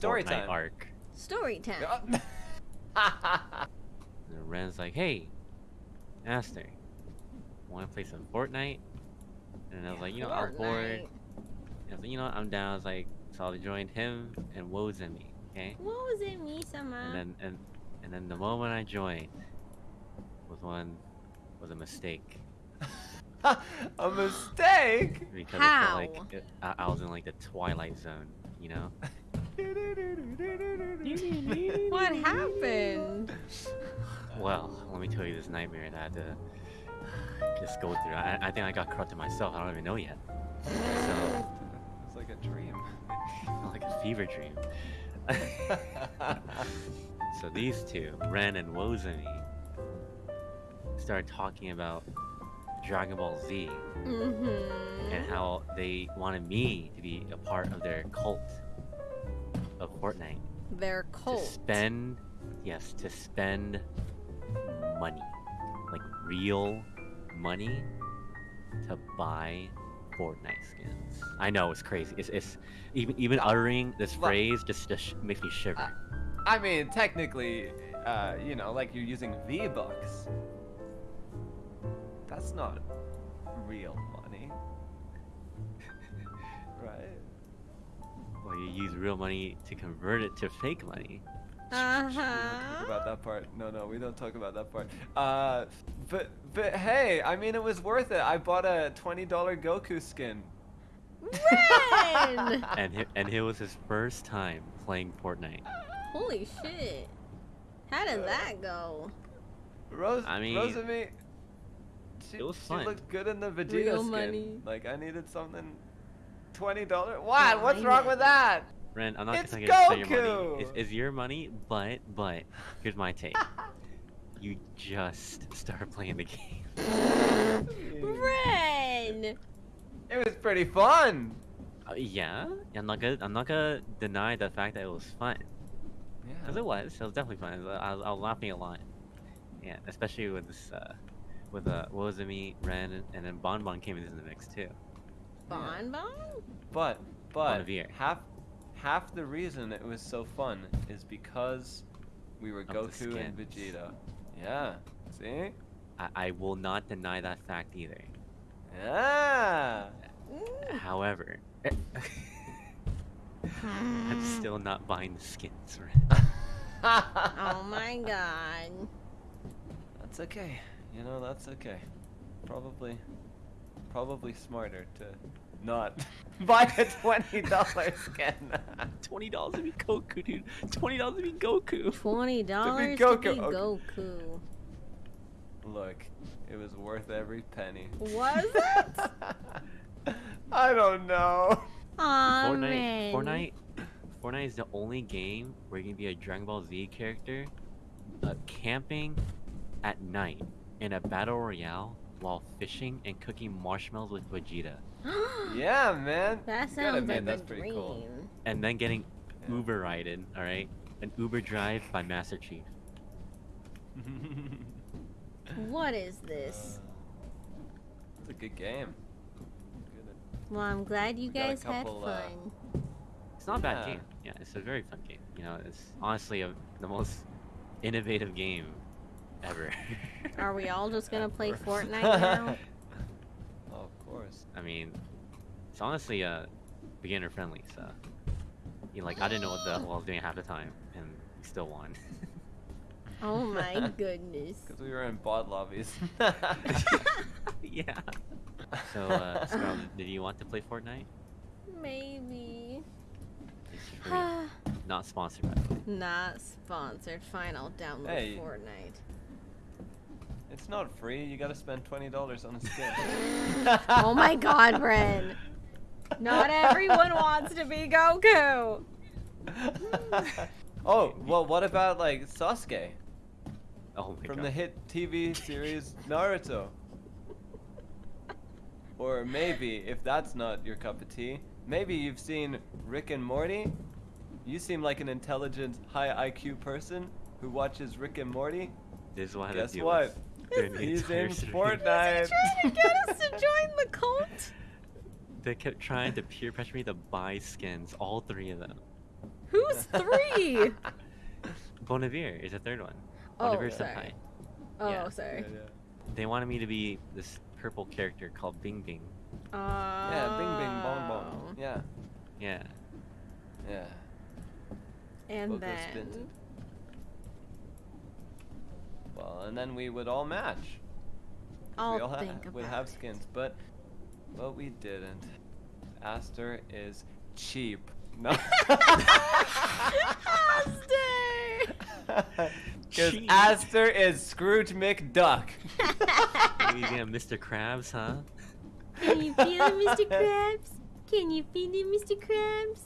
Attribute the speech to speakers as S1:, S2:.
S1: Story
S2: Fortnite
S1: time.
S2: arc.
S3: Story time.
S2: And Ren's like, hey, Aster, want to play some Fortnite? And I was like, you know, I was bored.
S3: Fortnite.
S2: I was like, you know what, I'm down. I was like, so I joined him and Woes and me, okay?
S3: What was it, me, sama?
S2: And then and and then the moment I joined was one was a mistake
S1: a mistake.
S2: because
S3: How?
S2: it felt like it, I, I was in like the twilight zone, you know?
S3: What happened?
S2: Well, let me tell you this nightmare that I had to just go through. I, I think I got corrupted myself. I don't even know yet. So,
S1: It's like a dream.
S2: like a fever dream. so these two, Ren and Wozami, started talking about Dragon Ball Z
S3: Mm-hmm.
S2: and how they wanted me to be a part of their cult of Fortnite.
S3: They're cult.
S2: To spend, yes, to spend money, like real money, to buy Fortnite skins. I know it's crazy. It's, it's even even uttering this
S1: Look.
S2: phrase just just makes me shiver.
S1: I mean, technically, uh, you know, like you're using V Bucks. That's not real money.
S2: Use real money to convert it to fake money.
S1: Talk
S3: Uh-huh.
S1: about that part. No, no, we don't talk about that part. Uh, but but hey, I mean, it was worth it. I bought a twenty dollar Goku skin.
S3: Ren!
S2: And hi- and it was his first time playing Fortnite.
S3: Holy shit. How did that go?
S1: Rose,
S2: I mean,
S1: Rosemi, she,
S2: it was
S1: she
S2: fun.
S1: looked good in the Vegeta
S3: Real
S1: skin.
S3: money.
S1: Like I needed something. Twenty dollars? What? What's wrong with that?
S2: Ren, I'm not
S1: It's
S2: gonna say your money.
S1: Goku!
S2: It's, it's your money, but but here's my take. you just start playing the game.
S3: Ren!
S1: It was pretty fun.
S2: Uh, yeah, I'm not gonna I'm not gonna deny the fact that it was fun. Yeah. Cause
S1: Yeah.
S2: it was. It was definitely fun. I was, I was, laughing a lot. Yeah, especially with this uh, with uh, Wozami, Ren, and, and then Bon Bon came into the mix too.
S3: Bon Bon?
S1: But but
S2: Bonnivier.
S1: half half the reason it was so fun is because we were
S2: the
S1: Goku and. Vegeta. Yeah. See?
S2: I, I will not deny that fact either.
S1: Yeah.
S3: Mm.
S2: However, I'm still not buying the skins, Ren.
S3: Oh my god.
S1: That's okay. You know, that's okay. Probably, probably smarter to not buy a twenty dollar skin.
S2: Twenty dollars to be Goku, dude. Twenty dollars to be Goku.
S3: Twenty dollars to
S1: Goku,
S3: be
S1: okay.
S3: Goku.
S1: Look, it was worth every penny.
S3: Was it?
S1: I don't know.
S3: Aw,
S2: Fortnite,
S3: Ren.
S2: Fortnite, Fortnite is the only game where you can be a Dragon Ball Z character, uh, camping at night in a battle royale while fishing and cooking marshmallows with Vegeta,
S1: Yeah, man.
S3: That sounds
S1: admit,
S3: like
S1: that's
S3: a
S1: pretty
S3: dream.
S1: cool.
S2: and then getting
S1: Yeah.
S2: Uber ridden. All right, an Uber drive by Master Chief.
S3: What is this?
S1: It's a good game. Good.
S3: Well, I'm glad you
S1: We got a
S3: guys had
S1: couple, uh,
S3: fun.
S2: It's not a bad
S1: Yeah.
S2: game. Yeah, it's a very fun game. You know, it's honestly a, the most innovative game ever.
S3: Are we all just gonna play. Fortnite now?
S1: Oh, of course.
S2: I mean, it's honestly uh, beginner friendly. So, you know, like I didn't know what the hell I was doing half the time, and we still won.
S3: Oh my goodness.
S1: Because we were in bot lobbies.
S2: yeah. So, uh, Scarlet, did you want to play Fortnite?
S3: Maybe.
S2: Not sponsored, by the way.
S3: Not sponsored. Fine, I'll download
S1: Hey.
S3: Fortnite.
S1: It's not free. You gotta spend twenty dollars on a skin.
S3: oh my god, Bren. Not everyone wants to be Goku.
S1: oh well, what about like Sasuke
S2: Oh my
S1: from
S2: god.
S1: the hit TV series Naruto? Or maybe, if that's not your cup of tea, maybe you've seen Rick and Morty. You seem like an intelligent, high IQ person who watches Rick and Morty.
S2: This is what I
S1: Guess
S2: to
S1: what?
S2: with during the
S1: He's
S2: entire
S1: in
S2: stream.
S1: Fortnite.
S3: Trying to get us to join the cult?
S2: They kept trying to peer pressure me to buy skins, all three of them.
S3: Who's three?
S2: Bonnivier is the third one.
S3: Oh,
S2: Bonnivier
S3: sorry.
S2: Senpai.
S3: Oh,
S2: Yeah.
S3: sorry.
S2: They wanted me to be this purple character called Bing Bing.
S3: Uh,
S1: Yeah, bing bing bong bong. Yeah,
S2: Yeah.
S1: yeah.
S3: And
S1: We'll go
S3: then.
S1: Spin Well, and then we would all match.
S3: I'll
S1: we all ha-
S3: think about
S1: would have
S3: it.
S1: skins, but but we didn't. Aster is cheap. No.
S3: Aster!
S1: Because Aster is Scrooge McDuck.
S2: Maybe yeah, Mr. Krabs, huh?
S3: Can you feel it, Mr. Krabs? Can you feel it, Mr. Krabs?